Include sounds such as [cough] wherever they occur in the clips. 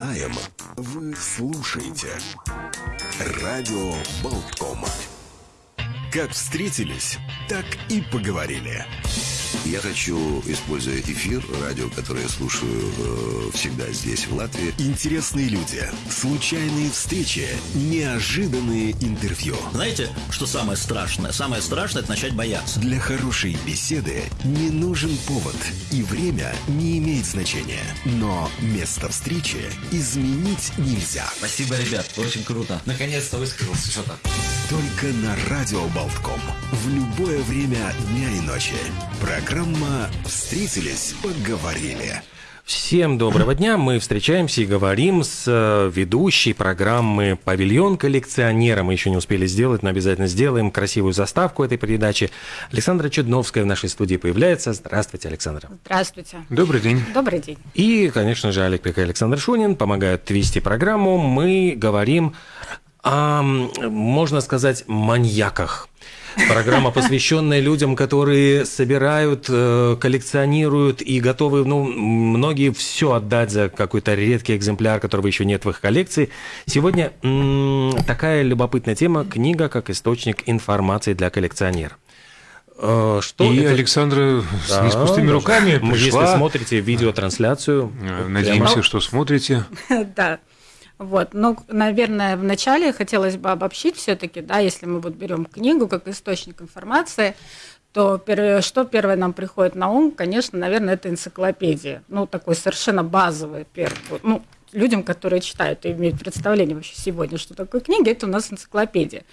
Аем вы слушаете Радио Болтком. Как встретились, так и поговорили. Я хочу, используя эфир, радио, которое я слушаю э, всегда здесь, в Латвии. Интересные люди, случайные встречи, неожиданные интервью. Знаете, что самое страшное? Самое страшное – это начать бояться. Для хорошей беседы не нужен повод, и время не имеет значения. Но место встречи изменить нельзя. Спасибо, ребят, очень круто. Наконец-то высказался что-то. Только на Радио Болтком. В любое время дня и ночи. Программа «Встретились, поговорили». Всем доброго дня. Мы встречаемся и говорим с э, ведущей программы «Павильон коллекционера». Мы еще не успели сделать, но обязательно сделаем красивую заставку этой передачи. Александра Чудновская в нашей студии появляется. Здравствуйте, Александра. Здравствуйте. Добрый день. Добрый день. И, конечно же, Олег Пек и Александр Шунин помогают вести программу. Мы говорим о, можно сказать, маньяках. Программа, посвященная людям, которые собирают, э, коллекционируют и готовы, ну, многие все отдать за какой-то редкий экземпляр, которого еще нет в их коллекции. Сегодня такая любопытная тема – книга как источник информации для коллекционера. Э, что и это? Александра да, не с пустыми руками пришла. Если смотрите видеотрансляцию. Э, надеемся, прямо... что смотрите. [laughs] Да. Вот, но, наверное, вначале хотелось бы обобщить все-таки, да, если мы вот берем книгу как источник информации, то первое, что первое нам приходит на ум, конечно, наверное, это энциклопедия. Ну, такой совершенно базовый первый. Ну, людям, которые читают и имеют представление вообще сегодня, что такое книга, это у нас энциклопедия.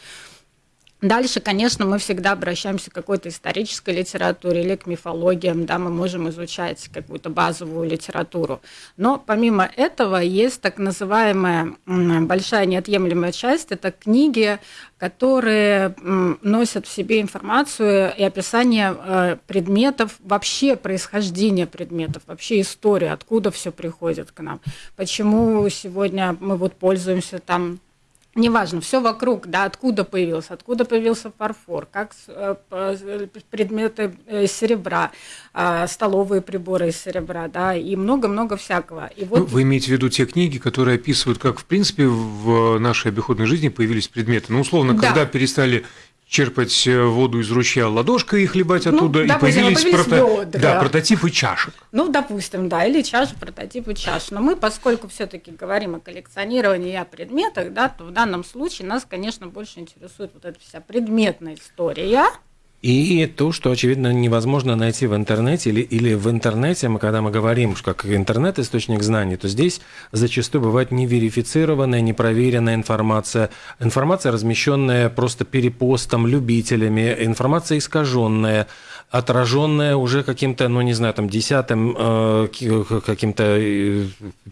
Дальше, конечно, мы всегда обращаемся к какой-то исторической литературе или к мифологиям, да, мы можем изучать какую-то базовую литературу. Но помимо этого есть так называемая большая неотъемлемая часть, это книги, которые носят в себе информацию и описание э, предметов, вообще происхождения предметов, вообще историю, откуда все приходит к нам, почему сегодня мы вот пользуемся там неважно, все вокруг, да, откуда появился, откуда появился фарфор, как э, предметы э, серебра, а, столовые приборы из серебра, да, и много-много всякого. И вот... ну, вы имеете в виду те книги, которые описывают, как, в принципе, в нашей обиходной жизни появились предметы? Ну, условно, да. когда перестали черпать э, воду из ручья ладошкой и хлебать ну, оттуда, допустим, и появились, появились прото... ведра. да, прототипы чашек. Ну, допустим, да, или чаши, прототипы чаш. Но мы, поскольку все-таки говорим о коллекционировании и о предметах, да, то в данном случае нас, конечно, больше интересует вот эта вся предметная история. И то, что, очевидно, невозможно найти в интернете или, или в интернете, мы, когда мы говорим, как интернет источник знаний, то здесь зачастую бывает неверифицированная, непроверенная информация, информация, размещенная просто перепостом, любителями, информация искаженная, отраженная уже каким-то, ну не знаю, там десятым э, каким-то э,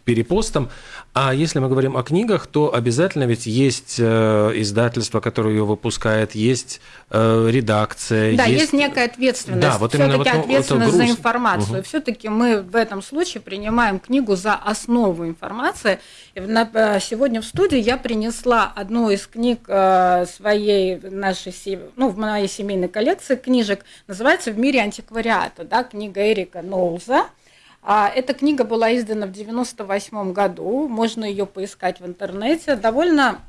перепостом. А если мы говорим о книгах, то обязательно ведь есть э, издательство, которое ее выпускает, есть э, редакция. Да, есть, есть некая ответственность. Да, вот именно вот, ответственность за информацию. Угу. Все-таки мы в этом случае принимаем книгу за основу информации. Э, сегодня в студии я принесла одну из книг э, своей нашей, ну, в моей семейной коллекции книжек, называется «В мире антиквариата», да, книга Эрика Ноуза. А, эта книга была издана в 1998 году, можно ее поискать в интернете. Довольно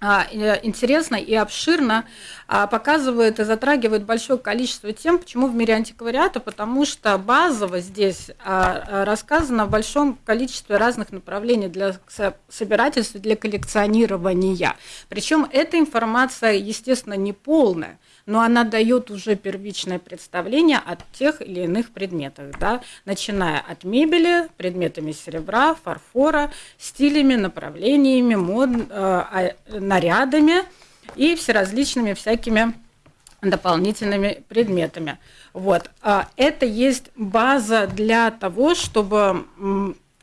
а, э, интересно и обширно а, показывает и затрагивает большое количество тем, почему в мире антиквариата, потому что базово здесь рассказано в большом количестве разных направлений для собирательства, для коллекционирования. Причем эта информация, естественно, не полная но она дает уже первичное представление о тех или иных предметах, да, начиная от мебели, предметами серебра, фарфора, стилями, направлениями, мод, э, нарядами и всеразличными всякими дополнительными предметами. Вот. А это есть база для того, чтобы,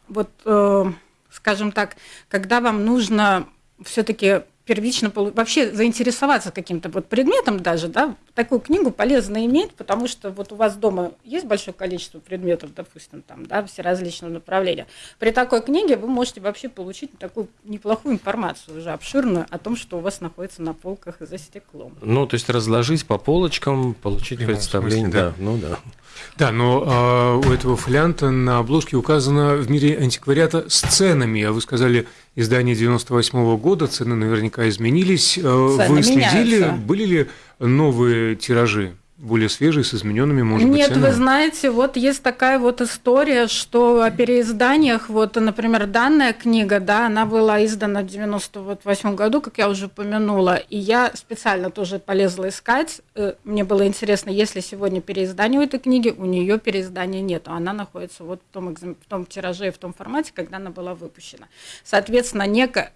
вот, э, скажем так, когда вам нужно все-таки первично вообще заинтересоваться каким-то вот предметом даже, да, такую книгу полезно иметь, потому что вот у вас дома есть большое количество предметов, допустим, там, да, все различные направления. При такой книге вы можете вообще получить такую неплохую информацию уже обширную о том, что у вас находится на полках за стеклом. Ну, то есть разложить по полочкам, получить Прямо представление, смысле, да. да, ну да. Да, но а, у этого фолианта на обложке указано в мире антиквариата с ценами, а вы сказали издание 98 -го года, цены наверняка изменились. Э, цены вы следили, меняются. были ли новые тиражи? Более свежий, с измененными, может Нет, быть, Нет, вы знаете, вот есть такая вот история, что о переизданиях, вот, например, данная книга, да, она была издана в 98 году, как я уже упомянула, и я специально тоже полезла искать, э, мне было интересно, если сегодня переиздание у этой книги, у нее переиздания нет, она находится вот в том, в том тираже и в том формате, когда она была выпущена. Соответственно, некая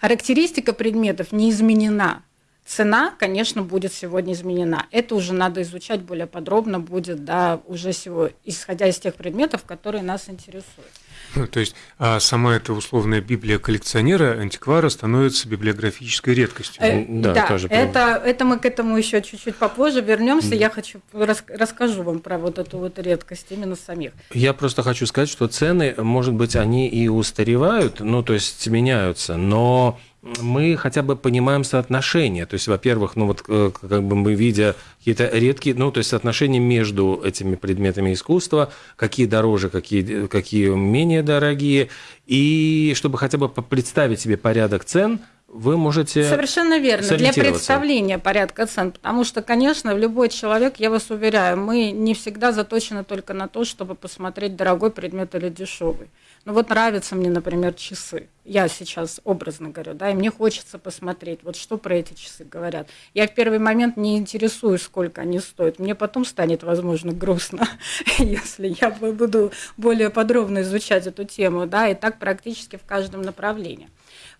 характеристика предметов не изменена, Цена, конечно, будет сегодня изменена. Это уже надо изучать более подробно будет, да, уже всего, исходя из тех предметов, которые нас интересуют. Ну, то есть а сама эта условная Библия коллекционера, антиквара, становится библиографической редкостью. Э, да, да тоже это, это мы к этому еще чуть-чуть попозже вернемся. Mm. Я хочу рас, расскажу вам про вот эту вот редкость именно самих. Я просто хочу сказать, что цены, может быть, они и устаревают, ну, то есть меняются, но мы хотя бы понимаем соотношение. То есть, во-первых, ну вот э, как бы мы видя какие-то редкие, ну то есть соотношение между этими предметами искусства, какие дороже, какие, какие менее дорогие, и чтобы хотя бы представить себе порядок цен – вы можете Совершенно верно. Для представления порядка цен. Потому что, конечно, любой человек, я вас уверяю, мы не всегда заточены только на то, чтобы посмотреть дорогой предмет или дешевый. Ну вот нравятся мне, например, часы. Я сейчас образно говорю, да, и мне хочется посмотреть, вот что про эти часы говорят. Я в первый момент не интересуюсь, сколько они стоят. Мне потом станет, возможно, грустно, [laughs] если я буду более подробно изучать эту тему, да, и так практически в каждом направлении.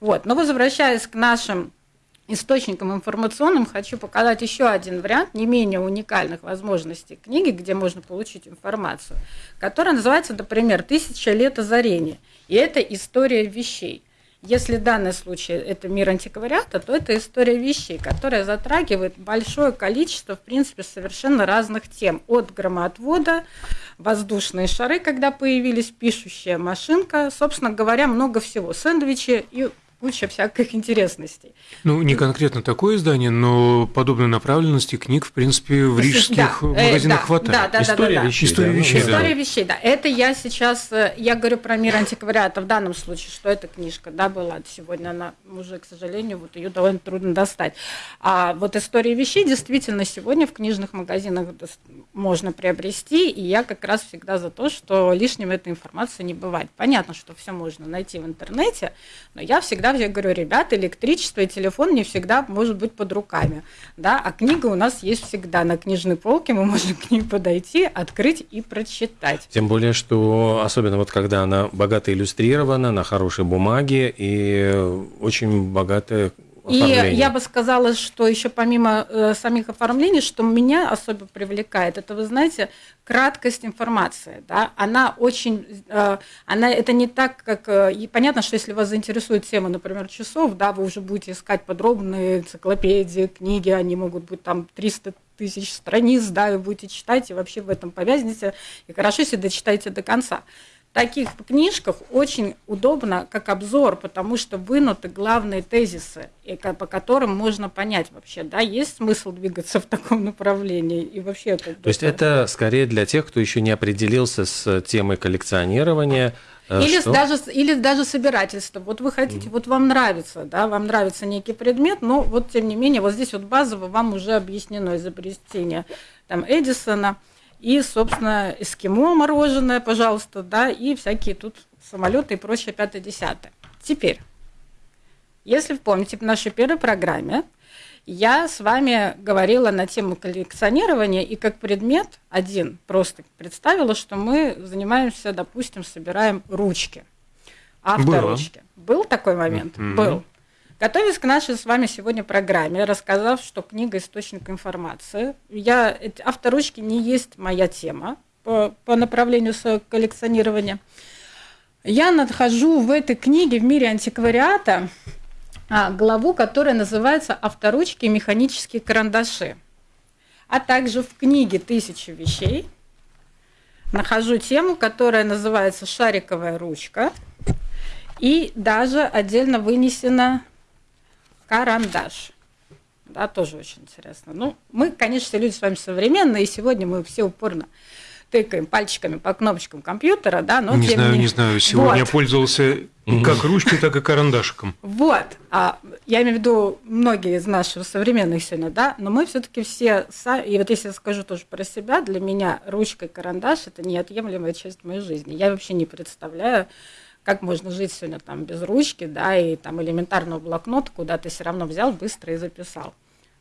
Вот. Но возвращаясь к нашим источникам информационным, хочу показать еще один вариант не менее уникальных возможностей книги, где можно получить информацию, которая называется, например, «Тысяча лет озарения». И это история вещей. Если в данном случае это мир антиквариата, то это история вещей, которая затрагивает большое количество, в принципе, совершенно разных тем. От громоотвода, воздушные шары, когда появились, пишущая машинка, собственно говоря, много всего. Сэндвичи и куча всяких интересностей. Ну, не конкретно такое издание, но подобной направленности книг, в принципе, в рижских да, магазинах э, да, хватает. Да, да, История да, да, вещей. История да. вещей. История да. вещей, да. Это я сейчас, э, я говорю про мир антиквариата в данном случае, что эта книжка, да, была сегодня, она уже, к сожалению, вот ее довольно трудно достать. А вот история вещей действительно сегодня в книжных магазинах можно приобрести, и я как раз всегда за то, что лишним этой информации не бывает. Понятно, что все можно найти в интернете, но я всегда всегда я говорю, ребята, электричество и телефон не всегда может быть под руками, да, а книга у нас есть всегда на книжной полке, мы [laughs] можем к ней подойти, открыть и прочитать. Тем более, что особенно вот когда она богато иллюстрирована, на хорошей бумаге и очень богатая и я бы сказала, что еще помимо э, самих оформлений, что меня особо привлекает, это, вы знаете, краткость информации. Да? Она очень, э, она, это не так, как, э, и понятно, что если вас заинтересует тема, например, часов, да, вы уже будете искать подробные энциклопедии, книги, они могут быть там 300 тысяч страниц, да, и будете читать, и вообще в этом повязнете, и хорошо, если дочитаете до конца таких книжках очень удобно как обзор, потому что вынуты главные тезисы, по которым можно понять вообще, да, есть смысл двигаться в таком направлении и вообще. Как То есть это скорее для тех, кто еще не определился с темой коллекционирования. Э, или что? даже, или даже собирательство. Вот вы хотите, mm. вот вам нравится, да, вам нравится некий предмет, но вот тем не менее, вот здесь вот базово вам уже объяснено изобретение там Эдисона, и, собственно, эскимо мороженое, пожалуйста, да, и всякие тут самолеты и прочее пятое-десятое. Теперь, если вы помните в нашей первой программе, я с вами говорила на тему коллекционирования и как предмет один просто представила, что мы занимаемся, допустим, собираем ручки, авторучки. Был такой момент? Mm-hmm. Был. Готовясь к нашей с вами сегодня программе, рассказав, что книга источник информации, я авторучки не есть моя тема по, по направлению коллекционирования. Я нахожу в этой книге в мире антиквариата а, главу, которая называется «Авторучки и механические карандаши». А также в книге «Тысячи вещей» нахожу тему, которая называется «Шариковая ручка». И даже отдельно вынесена карандаш. Да, тоже очень интересно. Ну, мы, конечно, люди с вами современные, и сегодня мы все упорно тыкаем пальчиками по кнопочкам компьютера, да, но не знаю, не... не знаю. Сегодня вот. я пользовался как ручкой, так и карандашиком. Вот, а, я имею в виду многие из наших современных сегодня, да, но мы все-таки все, и вот если я скажу тоже про себя, для меня ручка и карандаш это неотъемлемая часть моей жизни. Я вообще не представляю, как можно жить сегодня там без ручки, да, и там элементарного блокнота, куда ты все равно взял быстро и записал.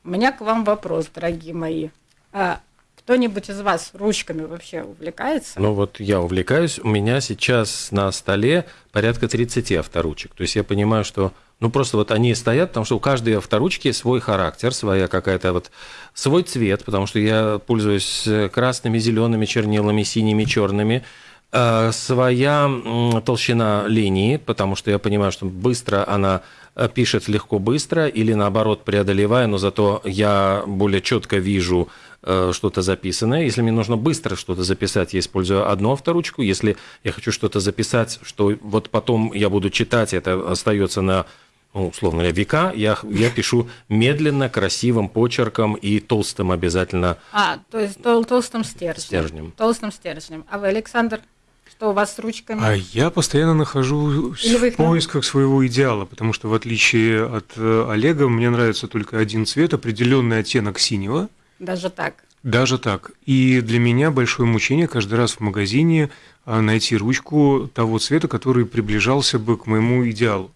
У меня к вам вопрос, дорогие мои. А кто-нибудь из вас ручками вообще увлекается? Ну вот я увлекаюсь. У меня сейчас на столе порядка 30 авторучек. То есть я понимаю, что ну просто вот они стоят, потому что у каждой авторучки свой характер, своя какая-то вот свой цвет, потому что я пользуюсь красными, зелеными чернилами, синими, черными э, своя толщина линии, потому что я понимаю, что быстро она э, пишет легко быстро, или наоборот преодолевая, но зато я более четко вижу Э, что-то записанное. Если мне нужно быстро что-то записать, я использую одну авторучку. Если я хочу что-то записать, что вот потом я буду читать, это остается на ну, условно говоря, века, я, я пишу медленно, красивым почерком и толстым обязательно. А, то есть тол толстым стержнем. стержнем. Толстым стержнем. А вы, Александр, что у вас с ручками? А я постоянно нахожусь в поисках своего идеала, потому что в отличие от э, Олега, мне нравится только один цвет, определенный оттенок синего – даже так? Даже так. И для меня большое мучение каждый раз в магазине а, найти ручку того цвета, который приближался бы к моему идеалу.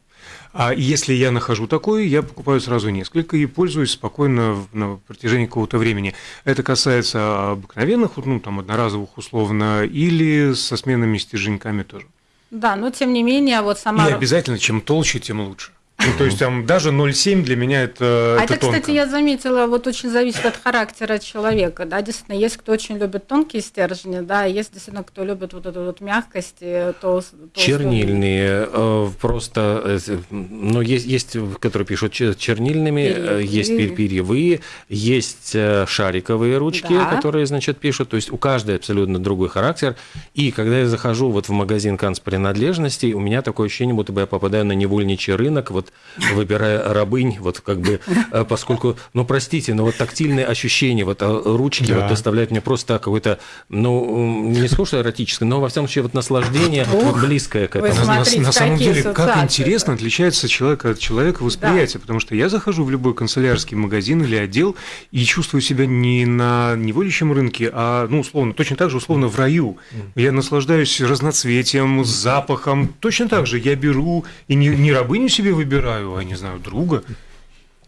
А если я нахожу такой, я покупаю сразу несколько и пользуюсь спокойно на протяжении какого-то времени. Это касается обыкновенных, ну, там, одноразовых условно, или со сменными стерженьками тоже. Да, но тем не менее, вот сама... И обязательно, чем толще, тем лучше. Ну, то есть там даже 0,7 для меня это А это, это кстати, я заметила, вот очень зависит от характера человека, да, действительно, есть кто очень любит тонкие стержни, да, есть действительно кто любит вот эту вот мягкость, тол, Чернильные, э, просто, э, ну, есть, есть, которые пишут чернильными, перьевые. есть перьевые, есть шариковые ручки, да. которые, значит, пишут, то есть у каждой абсолютно другой характер, и когда я захожу вот в магазин канцпринадлежностей, у меня такое ощущение, будто бы я попадаю на невольничий рынок, вот выбирая рабынь, вот как бы, э, поскольку, ну, простите, но вот тактильные ощущения, вот э, ручки да. вот доставляют мне просто какое-то, ну, не скучно эротическое, но, во всяком случае, вот наслаждение Ух, близкое к этому. Смотрите, на, на самом деле, как интересно отличается человек от человека восприятие, да. потому что я захожу в любой канцелярский магазин или отдел и чувствую себя не на неволищем рынке, а, ну, условно, точно так же, условно, в раю. Я наслаждаюсь разноцветием, запахом. Точно так же я беру и не, не рабыню себе выбираю, выбираю, а не знаю, друга.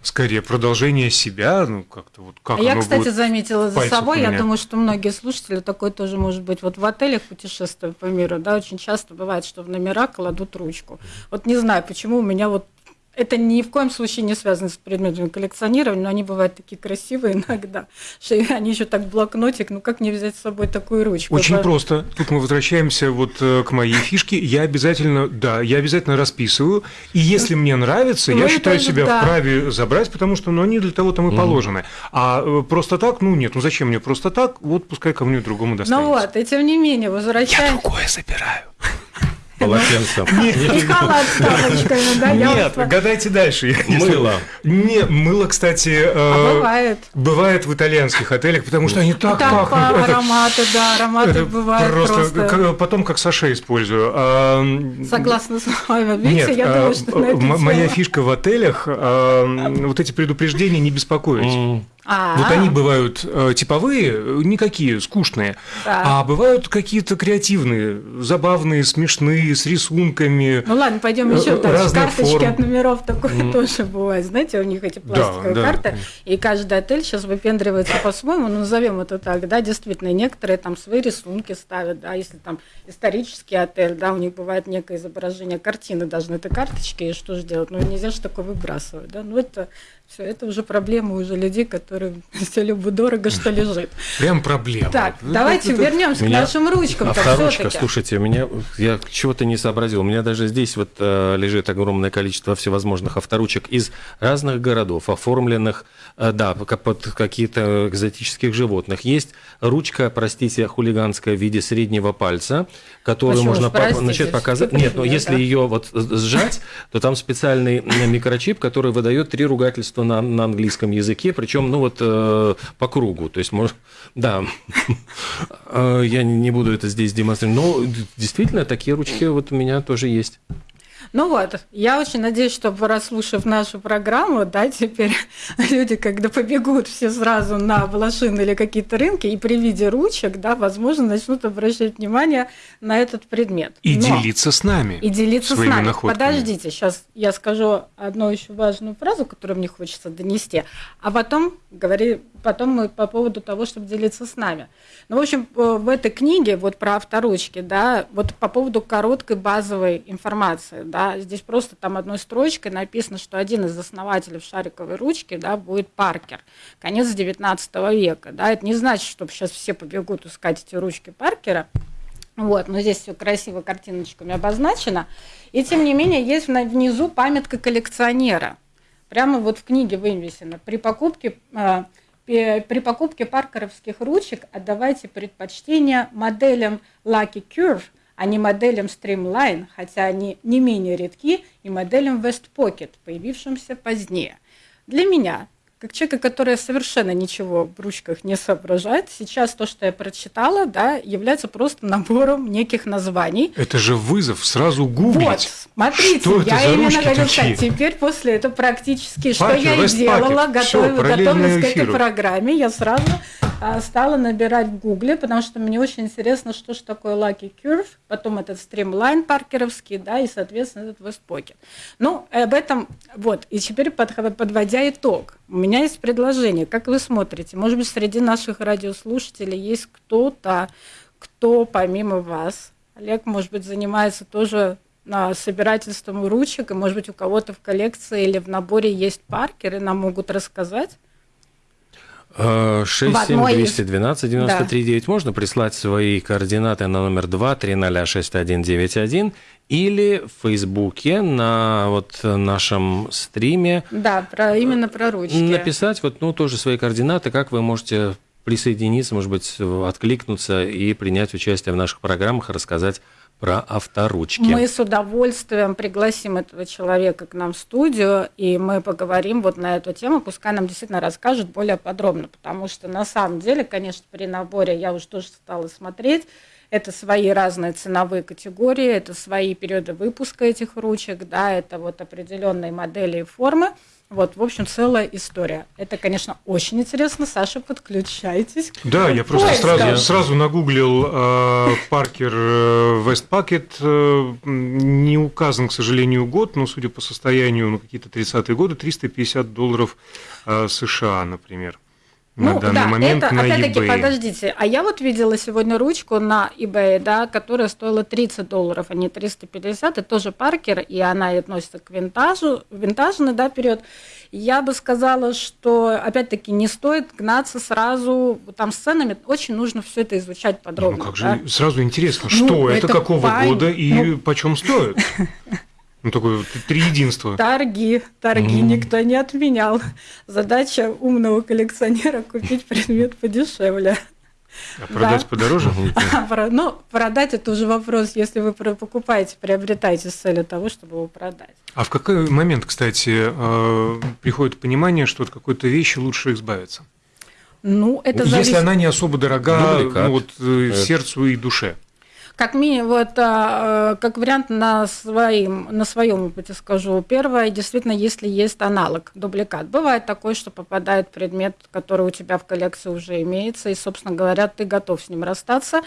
Скорее, продолжение себя, ну, как-то вот как Я, кстати, заметила за собой, я думаю, что многие слушатели такое тоже может быть. Вот в отелях путешествуя по миру, да, очень часто бывает, что в номера кладут ручку. Вот не знаю, почему у меня вот это ни в коем случае не связано с предметами коллекционирования, но они бывают такие красивые [laughs] иногда, что они еще так блокнотик, ну как не взять с собой такую ручку? Очень По... просто. Тут мы возвращаемся вот э, к моей фишке. Я обязательно, да, я обязательно расписываю, и если мне нравится, я считаю себя да. вправе забрать, потому что ну, они для того там и положены. А э, просто так, ну нет, ну зачем мне просто так? Вот пускай кому-нибудь другому достанется. Ну вот, и тем не менее, возвращаемся. Я другое забираю полотенцем. [laughs] И халат с тапочками, да? Нет, гадайте дальше. Мыло. Не, мыло, кстати... Э, а бывает. Бывает в итальянских отелях, потому что они так пахнут. ароматы, да, ароматы бывают просто. Потом как саше использую. А, Согласна с вами. Видите, я думаю, что Моя фишка в отелях, вот эти предупреждения не беспокоить. А-а-а. Вот они бывают э, типовые, никакие, скучные, да. а бывают какие-то креативные, забавные, смешные, с рисунками. Ну ладно, пойдем еще э, дальше. Карточки форм. от номеров такое mm. тоже бывает. Знаете, у них эти пластиковые да, карты, да. и каждый отель сейчас выпендривается по-своему, ну, назовем это так, да, действительно, некоторые там свои рисунки ставят, да, если там исторический отель, да, у них бывает некое изображение картины даже на этой карточке, и что же делать? Ну, нельзя же такое выбрасывать, да, ну, это все, это уже проблема уже людей, которые который [laughs] все любо дорого, что лежит. Прям проблема. Так, давайте вернемся к нашим ручкам. Авторучка, слушайте, меня я чего-то не сообразил. У меня даже здесь вот э, лежит огромное количество всевозможных авторучек из разных городов, оформленных, э, да, под какие-то экзотических животных. Есть ручка, простите, хулиганская в виде среднего пальца, которую Почему можно по- начать показать. Нет, но если ее вот сжать, то там специальный микрочип, который выдает три ругательства на, на английском языке, причем, ну вот э, по кругу. То есть, может, да, [laughs] э, я не буду это здесь демонстрировать, но действительно такие ручки вот у меня тоже есть. Ну вот, я очень надеюсь, что расслушав нашу программу, да, теперь [laughs] люди, когда побегут все сразу на блошины или какие-то рынки, и при виде ручек, да, возможно, начнут обращать внимание на этот предмет. И Но, делиться с нами. И делиться с нами. Находками. Подождите, сейчас я скажу одну еще важную фразу, которую мне хочется донести, а потом говори, потом мы по поводу того, чтобы делиться с нами. Ну, в общем, э, в этой книге вот про авторучки, да, вот по поводу короткой базовой информации, да, здесь просто там одной строчкой написано, что один из основателей шариковой ручки, да, будет Паркер, конец 19 века, да, это не значит, что сейчас все побегут искать эти ручки Паркера, вот, но здесь все красиво картиночками обозначено. И тем не менее, есть внизу памятка коллекционера. Прямо вот в книге вывесено. При покупке э, при покупке паркеровских ручек отдавайте предпочтение моделям Lucky Curve, а не моделям Streamline, хотя они не менее редки, и моделям West Pocket, появившимся позднее. Для меня как человека, который совершенно ничего в ручках не соображает, сейчас то, что я прочитала, да, является просто набором неких названий. Это же вызов сразу гуглить. Вот, смотрите, что я это именно говорю так, теперь после этого практически, что я и делала, готовилась к этой программе, я сразу стала набирать в Гугле, потому что мне очень интересно, что же такое Lucky Curve, потом этот стримлайн паркеровский, да, и, соответственно, этот West Pocket. Ну, об этом, вот, и теперь подводя итог, у меня есть предложение, как вы смотрите, может быть, среди наших радиослушателей есть кто-то, кто помимо вас, Олег, может быть, занимается тоже на собирательством ручек, и, может быть, у кого-то в коллекции или в наборе есть паркеры, нам могут рассказать. 67212 93 9 можно прислать свои координаты на номер 2 3006191 или в Фейсбуке на вот нашем стриме. Да, про, именно про ручки. Написать вот, ну, тоже свои координаты, как вы можете присоединиться, может быть, откликнуться и принять участие в наших программах, рассказать про авторучки. Мы с удовольствием пригласим этого человека к нам в студию, и мы поговорим вот на эту тему, пускай нам действительно расскажет более подробно, потому что на самом деле, конечно, при наборе я уже тоже стала смотреть, это свои разные ценовые категории, это свои периоды выпуска этих ручек, да, это вот определенные модели и формы. Вот, в общем, целая история. Это, конечно, очень интересно. Саша, подключайтесь. Да, я просто сразу, сразу нагуглил э, Паркер э, West Packet. Э, не указан, к сожалению, год, но судя по состоянию, ну, какие-то 30-е годы, 350 долларов э, США, например на ну, данный да, момент это, на опять-таки, eBay. подождите, а я вот видела сегодня ручку на eBay, да, которая стоила 30 долларов, а не 350, это тоже Паркер, и она относится к винтажу, винтажный, да, период. Я бы сказала, что, опять-таки, не стоит гнаться сразу, там с ценами очень нужно все это изучать подробно. Ну, как да? же, сразу интересно, ну, что это, это какого пань... года и ну... почем стоит? [laughs] Ну, такое три единства. Торги. Торги mm. никто не отменял. Задача умного коллекционера купить предмет подешевле. А продать да. подороже? [laughs] ну, продать это уже вопрос, если вы покупаете, приобретаете с целью того, чтобы его продать. А в какой момент, кстати, э, приходит понимание, что от какой-то вещи лучше избавиться? Ну, это Если зависит... она не особо дорога ну, вот, э, сердцу и душе как минимум, а, как вариант на, своим, на своем опыте скажу. Первое, действительно, если есть аналог, дубликат. Бывает такое, что попадает предмет, который у тебя в коллекции уже имеется, и, собственно говоря, ты готов с ним расстаться.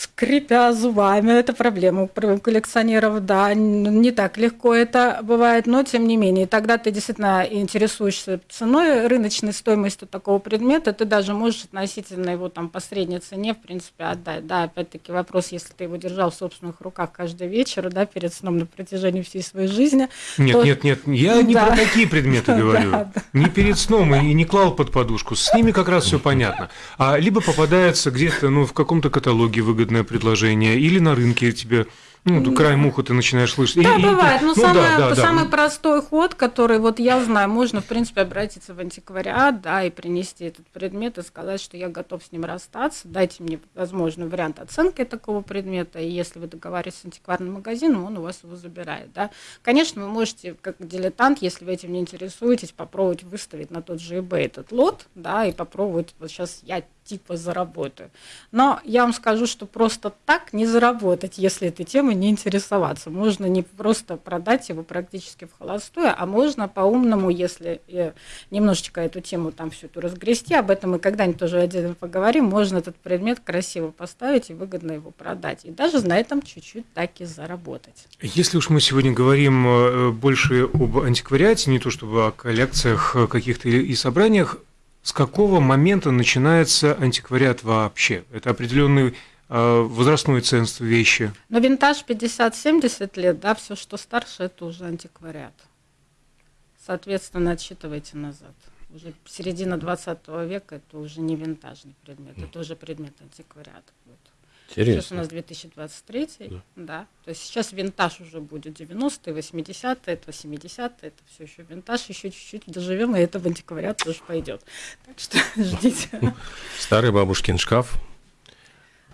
Скрипя зубами. Это проблема у коллекционеров, да, не так легко это бывает, но тем не менее, тогда ты действительно интересуешься ценой, рыночной стоимостью такого предмета, ты даже можешь относительно его там по средней цене, в принципе, отдать. Да, опять-таки вопрос, если ты его держал в собственных руках каждый вечер, да, перед сном на протяжении всей своей жизни. Нет, то... нет, нет, я не про такие предметы [laughs] говорю. Не перед сном и не клал под подушку. С ними как раз все понятно. А либо попадается где-то, ну, в каком-то каталоге выгодно выгодное предложение, или на рынке тебе ну, край муха ты начинаешь слышать. Да, и, бывает. И, ну, ну, самый, да, да, самый да. простой ход, который вот я знаю, можно, в принципе, обратиться в антиквариат, да, и принести этот предмет и сказать, что я готов с ним расстаться, дайте мне возможный вариант оценки такого предмета, и если вы договариваетесь с антикварным магазином, он у вас его забирает, да. Конечно, вы можете, как дилетант, если вы этим не интересуетесь, попробовать выставить на тот же eBay этот лот, да, и попробовать, вот сейчас я типа заработаю. Но я вам скажу, что просто так не заработать, если этой темой не интересоваться. Можно не просто продать его практически в холостую, а можно по-умному, если э, немножечко эту тему там всю эту разгрести, об этом мы когда-нибудь тоже отдельно поговорим, можно этот предмет красиво поставить и выгодно его продать. И даже на этом чуть-чуть так и заработать. Если уж мы сегодня говорим э, больше об антиквариате, не то чтобы о коллекциях э, каких-то и собраниях, с какого момента начинается антиквариат вообще? Это определенный э, возрастной ценз вещи. Но винтаж 50-70 лет, да, все, что старше, это уже антиквариат. Соответственно, отсчитывайте назад. Уже середина 20 века это уже не винтажный предмет, это уже предмет антиквариата. Интересно. Сейчас у нас 2023, да. да. То есть сейчас винтаж уже будет 90-е, 80-е, это 70-е, это все еще винтаж, еще чуть-чуть доживем, и это в антиквариат тоже пойдет. Так что [laughs] ждите. Старый бабушкин шкаф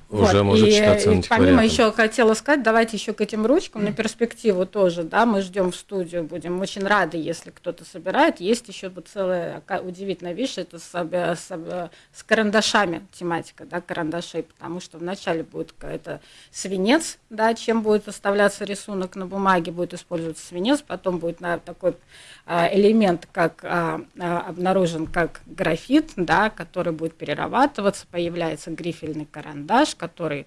уже вот. может и, считаться и помимо еще хотела сказать, давайте еще к этим ручкам на перспективу тоже, да, мы ждем в студию, будем очень рады, если кто-то собирает. Есть еще вот целая удивительная вещь, это с, с, с карандашами тематика, да, карандашей, потому что вначале будет это свинец, да, чем будет оставляться рисунок на бумаге, будет использоваться свинец, потом будет на такой а, элемент, как а, а, обнаружен как графит, да, который будет перерабатываться, появляется грифельный карандаш, который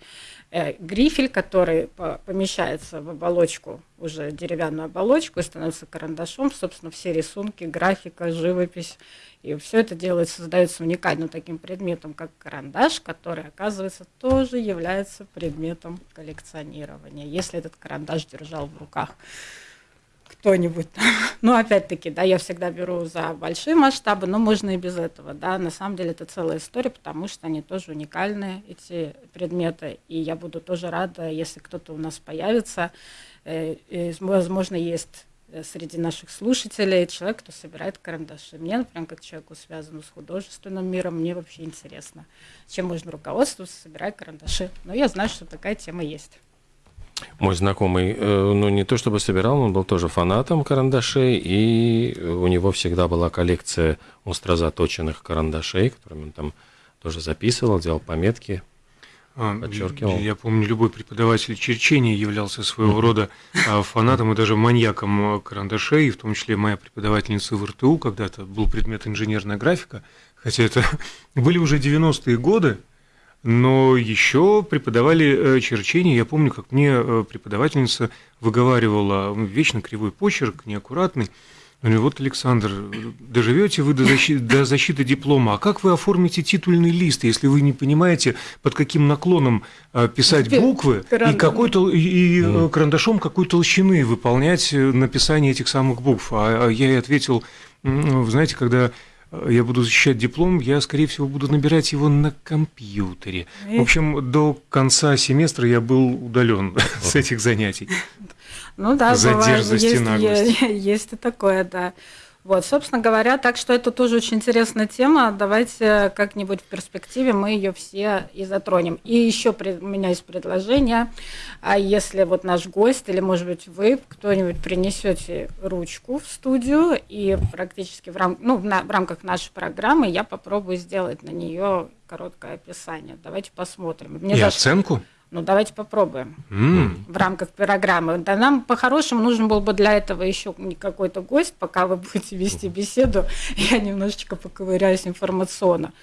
э, грифель, который помещается в оболочку, уже деревянную оболочку, и становится карандашом, собственно, все рисунки, графика, живопись, и все это делается, создается уникальным таким предметом, как карандаш, который, оказывается, тоже является предметом коллекционирования, если этот карандаш держал в руках кто-нибудь. [laughs] Ну, опять-таки, да, я всегда беру за большие масштабы, но можно и без этого, да. На самом деле это целая история, потому что они тоже уникальные, эти предметы, и я буду тоже рада, если кто-то у нас появится. Э, возможно, есть э, среди наших слушателей человек, кто собирает карандаши. Мне, например, как человеку, связанному с художественным миром, мне вообще интересно, чем можно руководствоваться, собирая карандаши. Но я знаю, что такая тема есть. Мой знакомый, э, ну не то чтобы собирал, он был тоже фанатом карандашей, и у него всегда была коллекция остро заточенных карандашей, которыми он там тоже записывал, делал пометки, а, подчеркивал. Я помню, любой преподаватель черчения являлся своего рода а, фанатом и даже маньяком карандашей, в том числе моя преподавательница в РТУ, когда-то был предмет инженерная графика, хотя это [laughs] были уже 90-е годы, но еще преподавали э, черчение. Я помню, как мне э, преподавательница выговаривала вечно кривой почерк, неаккуратный. Говорю, вот, Александр, доживете вы до защиты, до защиты диплома, а как вы оформите титульный лист, если вы не понимаете, под каким наклоном э, писать буквы и, какой -то, и карандашом какой толщины выполнять написание этих самых букв? А, а я ей ответил, вы знаете, когда я буду защищать диплом, я, скорее всего, буду набирать его на компьютере. В общем, до конца семестра я был удален [laughs] с этих занятий. Ну да, За бывает, есть, [laughs] есть и такое, да. Вот, собственно говоря, так что это тоже очень интересная тема. Давайте как-нибудь в перспективе мы ее все и затронем. И еще у меня есть предложение. А если вот наш гость или, может быть, вы кто-нибудь принесете ручку в студию и практически в, рам... ну, на... в рамках нашей программы я попробую сделать на нее короткое описание. Давайте посмотрим. Мне и даже... оценку? Ну, давайте попробуем mm. в рамках программы. Да нам по-хорошему нужен был бы для этого еще какой-то гость, пока вы будете вести беседу, [laughs] я немножечко поковыряюсь информационно.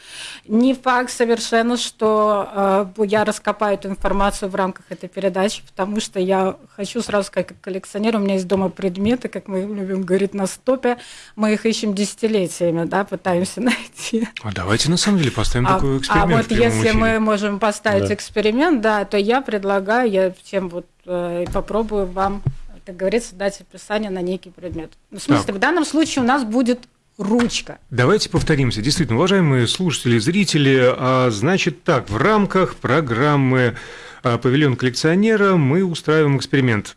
Не факт совершенно, что э, я раскопаю эту информацию в рамках этой передачи, потому что я хочу сразу сказать, как коллекционер, у меня есть дома предметы, как мы любим говорить на стопе, мы их ищем десятилетиями, да, пытаемся [laughs] найти. А давайте на самом деле поставим а, такой эксперимент. А вот если эфире. мы можем поставить да. эксперимент, да, то я предлагаю, я всем вот э, попробую вам, как говорится, дать описание на некий предмет. Ну, в смысле, так. в данном случае у нас будет ручка. Давайте повторимся. Действительно, уважаемые слушатели, зрители, а, значит так, в рамках программы а, «Павильон коллекционера» мы устраиваем эксперимент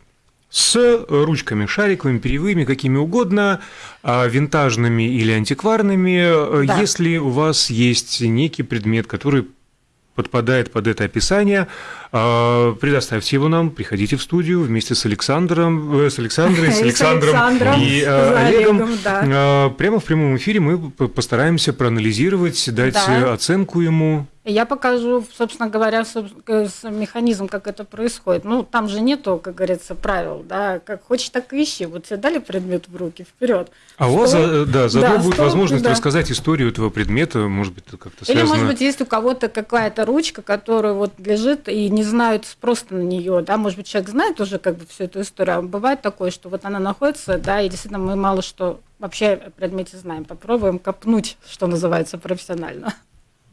с ручками шариковыми, перьевыми, какими угодно, а, винтажными или антикварными, да. если у вас есть некий предмет, который подпадает под это описание, а, предоставьте его нам, приходите в студию вместе с Александром, э, с Александрой, [laughs] с Александром и э, Олегом. А, прямо в прямом эфире мы постараемся проанализировать, дать оценку ему. Я покажу, собственно говоря, механизм, как это происходит. Ну, там же нету, как говорится, правил, да, как хочешь, так и ищи. Вот тебе дали предмет в руки, вперед. А у вас, да, заодно да, будет стол, возможность да. рассказать историю этого предмета, может быть, как-то связано. Или, может быть, есть у кого-то какая-то ручка, которая вот лежит и не знают просто на нее, да, может быть, человек знает уже как бы всю эту историю, а бывает такое, что вот она находится, да, и действительно мы мало что вообще о предмете знаем. Попробуем копнуть, что называется, профессионально.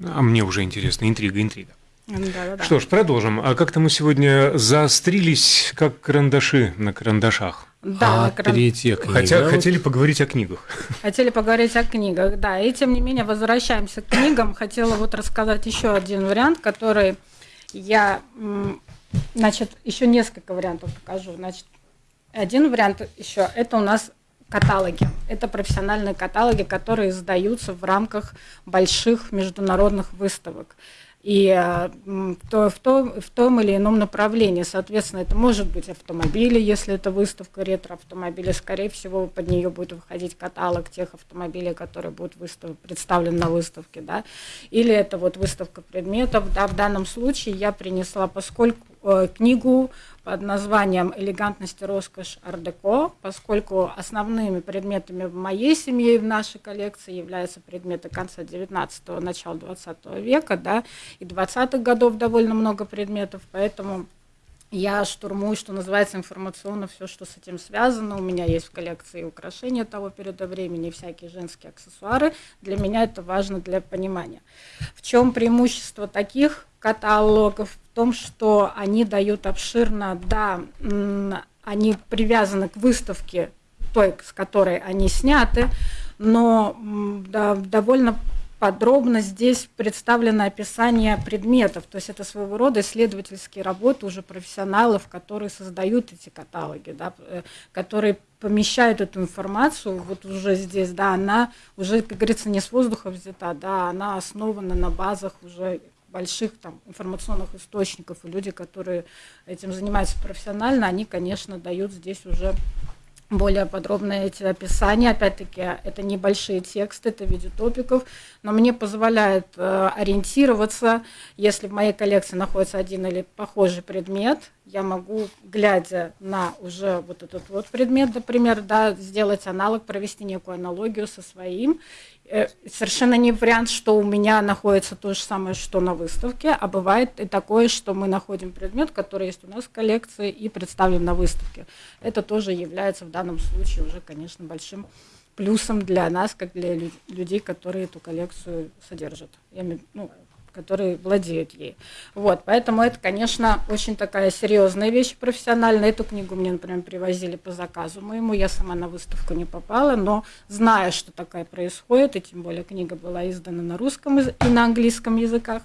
А мне уже интересно, интрига, интрига. Да, да, да. Что ж, продолжим. А как-то мы сегодня заострились, как карандаши на карандашах. Да, а кран... третья книга. Хотя хотели поговорить о книгах. Хотели поговорить о книгах, да. И тем не менее возвращаемся к книгам. Хотела вот рассказать еще один вариант, который я, значит, еще несколько вариантов покажу. Значит, один вариант еще это у нас каталоги. Это профессиональные каталоги, которые издаются в рамках больших международных выставок. И то, в, том, в том или ином направлении. Соответственно, это может быть автомобили, если это выставка ретро-автомобиля. Скорее всего, под нее будет выходить каталог тех автомобилей, которые будут выстав... представлены на выставке. Да? Или это вот выставка предметов. Да? В данном случае я принесла, поскольку книгу под названием «Элегантность и роскошь ардеко», поскольку основными предметами в моей семье и в нашей коллекции являются предметы конца 19-го, начала 20 века, да, и 20-х годов довольно много предметов, поэтому я штурмую, что называется, информационно все, что с этим связано. У меня есть в коллекции украшения того периода времени, всякие женские аксессуары. Для меня это важно для понимания. В чем преимущество таких каталогов? том, что они дают обширно, да, они привязаны к выставке той, с которой они сняты, но да, довольно подробно здесь представлено описание предметов, то есть это своего рода исследовательские работы уже профессионалов, которые создают эти каталоги, да, э, которые помещают эту информацию вот уже здесь, да, она уже, как говорится, не с воздуха взята, да, она основана на базах уже больших там, информационных источников, и люди, которые этим занимаются профессионально, они, конечно, дают здесь уже более подробные эти описания. Опять-таки, это небольшие тексты, это в виде топиков, но мне позволяет э, ориентироваться, если в моей коллекции находится один или похожий предмет, я могу, глядя на уже вот этот вот предмет, например, да, сделать аналог, провести некую аналогию со своим совершенно не вариант, что у меня находится то же самое, что на выставке, а бывает и такое, что мы находим предмет, который есть у нас в коллекции и представим на выставке. Это тоже является в данном случае уже, конечно, большим плюсом для нас, как для людей, которые эту коллекцию содержат. Я, ну, которые владеют ей. Вот, поэтому это, конечно, очень такая серьезная вещь профессиональная. Эту книгу мне, например, привозили по заказу моему, я сама на выставку не попала, но зная, что такая происходит, и тем более книга была издана на русском и на английском языках,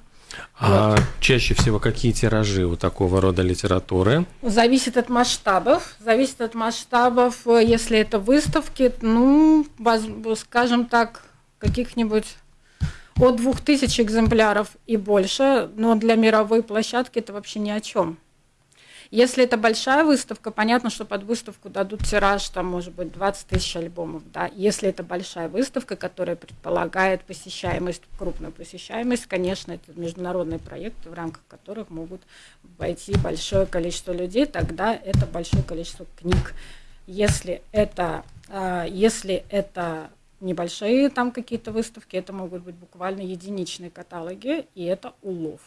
а вот. чаще всего какие тиражи у такого рода литературы? Зависит от масштабов. Зависит от масштабов. Если это выставки, ну, скажем так, каких-нибудь от 2000 экземпляров и больше, но для мировой площадки это вообще ни о чем. Если это большая выставка, понятно, что под выставку дадут тираж, там, может быть, 20 тысяч альбомов, да. Если это большая выставка, которая предполагает посещаемость, крупную посещаемость, конечно, это международные проекты, в рамках которых могут войти большое количество людей, тогда это большое количество книг. Если это, а, если это небольшие там какие-то выставки, это могут быть буквально единичные каталоги, и это улов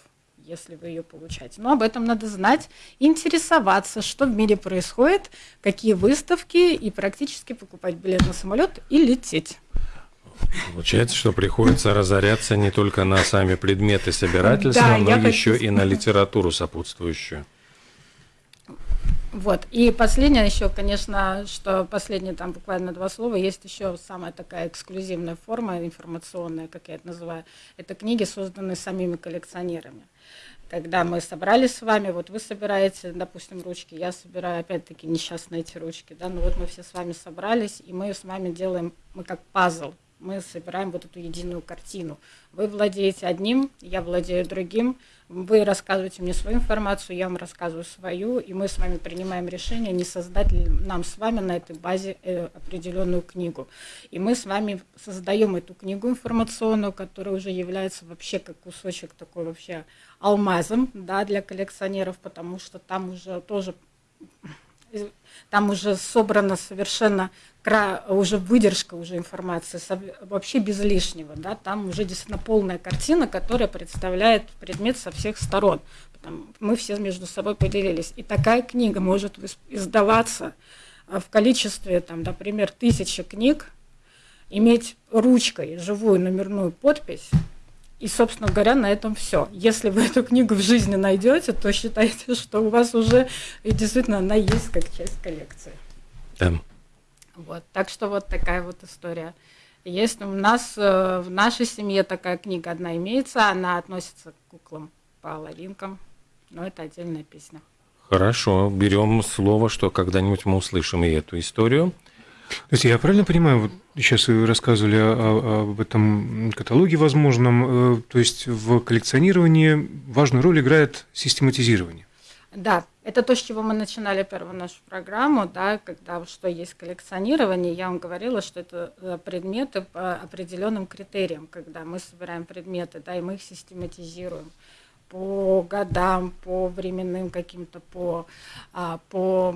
если вы ее получаете. Но об этом надо знать, интересоваться, что в мире происходит, какие выставки, и практически покупать билет на самолет и лететь. Получается, что приходится разоряться не только на сами предметы собирательства, да, но еще хочу... и на литературу сопутствующую. Вот. И последнее еще, конечно, что последнее там буквально два слова, есть еще самая такая эксклюзивная форма информационная, как я это называю. Это книги, созданные самими коллекционерами. Когда мы собрались с вами, вот вы собираете, допустим, ручки, я собираю опять-таки несчастные эти ручки, да, ну вот мы все с вами собрались, и мы с вами делаем, мы как пазл, мы собираем вот эту единую картину. Вы владеете одним, я владею другим, вы рассказываете мне свою информацию, я вам рассказываю свою, и мы с вами принимаем решение, не создать ли нам с вами на этой базе э, определенную книгу. И мы с вами создаем эту книгу информационную, которая уже является вообще как кусочек такой вообще алмазом да, для коллекционеров, потому что там уже тоже там уже собрана совершенно уже выдержка уже информации, вообще без лишнего, да, там уже действительно полная картина, которая представляет предмет со всех сторон. Мы все между собой поделились. И такая книга может издаваться а, в количестве, там, например, тысячи книг, иметь ручкой живую номерную подпись, и, собственно говоря, на этом все. Если вы эту книгу в жизни найдете, то считайте, что у вас уже и действительно она есть как часть коллекции. Да. Вот, так что вот такая вот история. Есть у нас э, в нашей семье такая книга одна имеется, она относится к куклам половинкам, но это отдельная песня. Хорошо, берем слово, что когда-нибудь мы услышим и эту историю. То есть я правильно понимаю, вот сейчас вы рассказывали об этом каталоге возможном, э, то есть в коллекционировании важную роль играет систематизирование. Да, это то, с чего мы начинали первую нашу программу, да, когда что есть коллекционирование. Я вам говорила, что это э, предметы по определенным критериям, когда мы собираем предметы, да, и мы их систематизируем по годам, по временным каким-то, по, а, по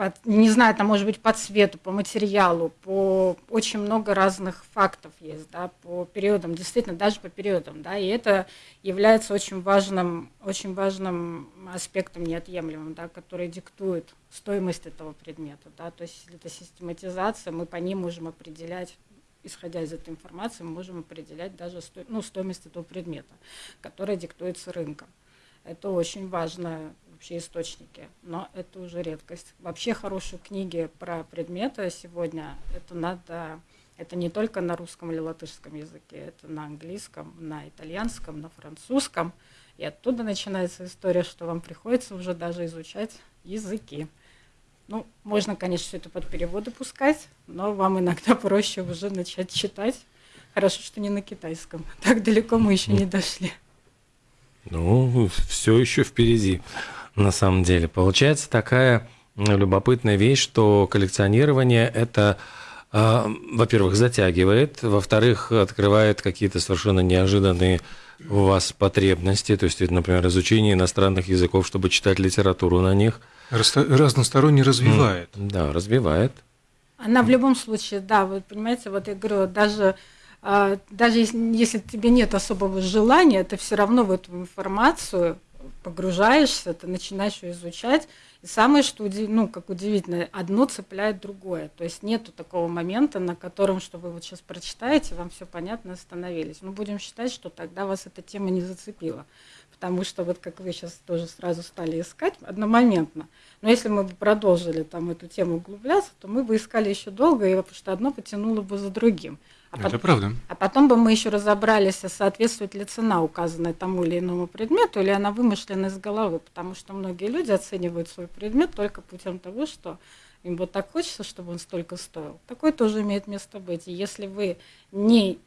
по, не знаю, там может быть по цвету, по материалу, по очень много разных фактов есть, да, по периодам, действительно, даже по периодам, да, и это является очень важным, очень важным аспектом неотъемлемым, да, который диктует стоимость этого предмета, да, то есть это систематизация, мы по ним можем определять исходя из этой информации, мы можем определять даже сто, ну, стоимость этого предмета, которая диктуется рынком. Это очень важно вообще источники, но это уже редкость. Вообще хорошие книги про предметы сегодня, это надо, это не только на русском или латышском языке, это на английском, на итальянском, на французском. И оттуда начинается история, что вам приходится уже даже изучать языки. Ну, можно, конечно, все это под переводы пускать, но вам иногда [laughs] проще уже начать читать. Хорошо, что не на китайском. [laughs] Так далеко мы еще не дошли. Ну, все еще впереди на самом деле. Получается такая любопытная вещь, что коллекционирование это э, во-первых, затягивает, во-вторых, открывает какие-то совершенно неожиданные у вас потребности, то есть, например, изучение иностранных языков, чтобы читать литературу на них. Разносторонне развивает. Да, развивает. Она в любом случае, да, вы понимаете, вот я говорю, даже а, даже если, если тебе нет особого желания, ты все равно в эту информацию погружаешься, ты начинаешь ее изучать. И самое, что ну, как удивительно, одно цепляет другое. То есть нету такого момента, на котором, что вы вот сейчас прочитаете, вам все понятно, остановились. Ну, будем считать, что тогда вас эта тема не зацепила. Потому что вот как вы сейчас тоже сразу стали искать одномоментно. Но если мы бы продолжили там эту тему углубляться, то мы бы искали еще долго, потому что одно потянуло бы за другим. А Это потом, правда. А потом бы мы еще разобрались, а соответствует ли цена, указанная тому или иному предмету, или она вымышлена из головы, потому что многие люди оценивают свой предмет только путем того, что им вот так хочется, чтобы он столько стоил. Такое тоже имеет место быть. И если вы не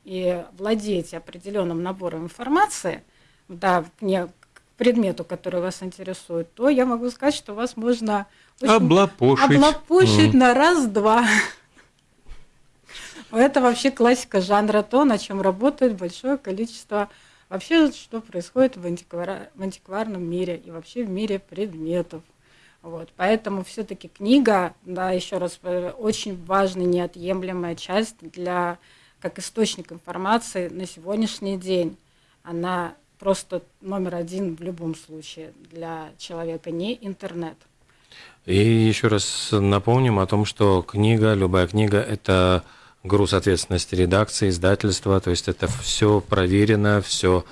владеете определенным набором информации, да, не, предмету, который вас интересует, то я могу сказать, что вас можно облапошить, облапошить mm. на раз-два. Это вообще классика жанра, то, на чем работает большое количество вообще, что происходит в, антиквар... в антикварном мире и вообще в мире предметов. Вот, поэтому все-таки книга, да, еще раз, э, очень важная, неотъемлемая часть для как источник информации на сегодняшний день. Она просто номер один в любом случае для человека, не интернет. И еще раз напомним о том, что книга, любая книга – это груз ответственности редакции, издательства, то есть это все проверено, все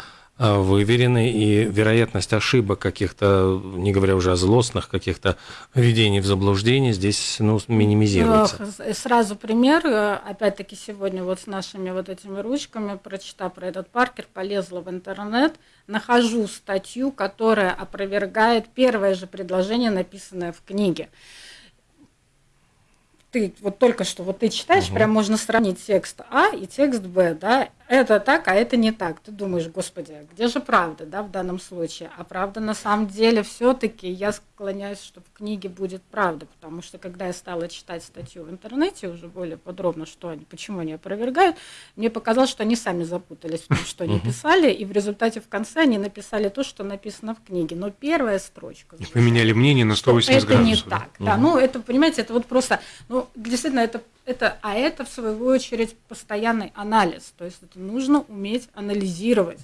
а, выверены, и вероятность ошибок каких-то, не говоря уже о злостных каких-то введений в заблуждение, здесь ну, минимизируется. Сразу пример, опять-таки сегодня вот с нашими вот этими ручками, прочитав про этот Паркер, полезла в интернет, нахожу статью, которая опровергает первое же предложение, написанное в книге ты вот только что вот ты читаешь, угу. прям можно сравнить текст А и текст Б, да, это так, а это не так. Ты думаешь, господи, а где же правда, да, в данном случае? А правда на самом деле все-таки я склоняюсь, что в книге будет правда, потому что когда я стала читать статью в интернете уже более подробно, что они, почему они опровергают, мне показалось, что они сами запутались в том, что они писали, и в результате в конце они написали то, что написано в книге. Но первая строчка. И поменяли мнение на 180 это градусов. Это не так, да. Ну, это, понимаете, это вот просто, ну, действительно, это это, а это, в свою очередь, постоянный анализ. То есть это нужно уметь анализировать.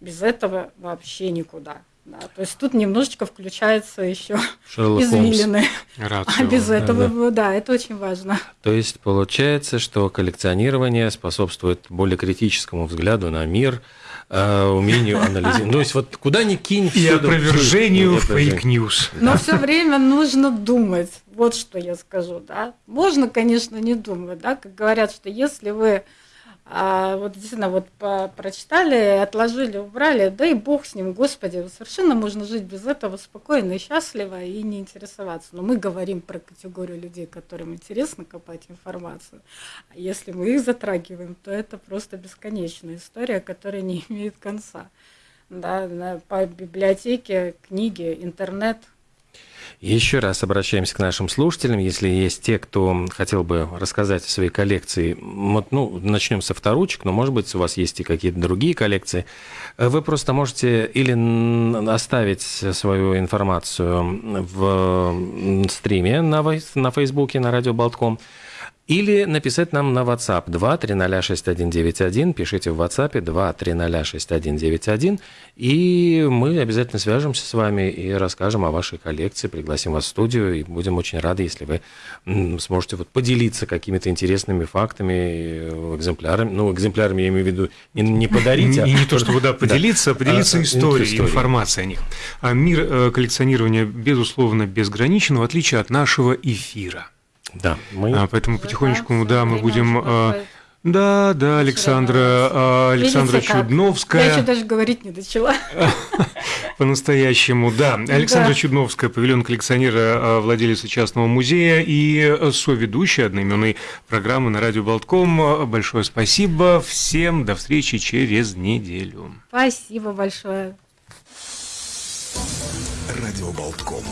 Без этого вообще никуда. Да, то есть тут немножечко включается еще извилины. А без этого, да, да. да, это очень важно. То есть получается, что коллекционирование способствует более критическому взгляду на мир, э, умению анализировать. Ну, то есть вот куда ни кинь, и опровержению fake news. Но все время нужно думать. Вот что я скажу, да. Можно, конечно, не думать, да, как говорят, что если вы а, вот действительно вот по, прочитали, отложили, убрали, да и бог с ним, господи, совершенно можно жить без этого спокойно и счастливо и не интересоваться. Но мы говорим про категорию людей, которым интересно копать информацию. А если мы их затрагиваем, то это просто бесконечная история, которая не [laughs] имеет конца. Да, по библиотеке, книги, интернет – еще раз обращаемся к нашим слушателям. Если есть те, кто хотел бы рассказать о своей коллекции, вот, ну, начнем со вторучек, но, может быть, у вас есть и какие-то другие коллекции. Вы просто можете или оставить свою информацию в стриме на, на Фейсбуке, на радио Болтком, или написать нам на WhatsApp 2306191. Пишите в WhatsApp 2306191. И мы обязательно свяжемся с вами и расскажем о вашей коллекции, пригласим вас в студию. И будем очень рады, если вы сможете вот поделиться какими-то интересными фактами, экземплярами. Ну, экземплярами я имею в виду не, не подарить, а... И не то, чтобы да, [laughs] поделиться, а поделиться историей, информацией о них. А мир э, коллекционирования, безусловно, безграничен, в отличие от нашего эфира. Да, мы... А, поэтому потихонечку, да, мы будем... А, да, да, Александра, а, Александра Видите, Чудновская. Я еще даже говорить не начала. [laughs] По-настоящему, да. Александра да. Чудновская, павильон коллекционера, а, владелица частного музея и соведущая одноименной программы на радио Болтком. Большое спасибо всем. До встречи через неделю. Спасибо большое. Радио Болтком.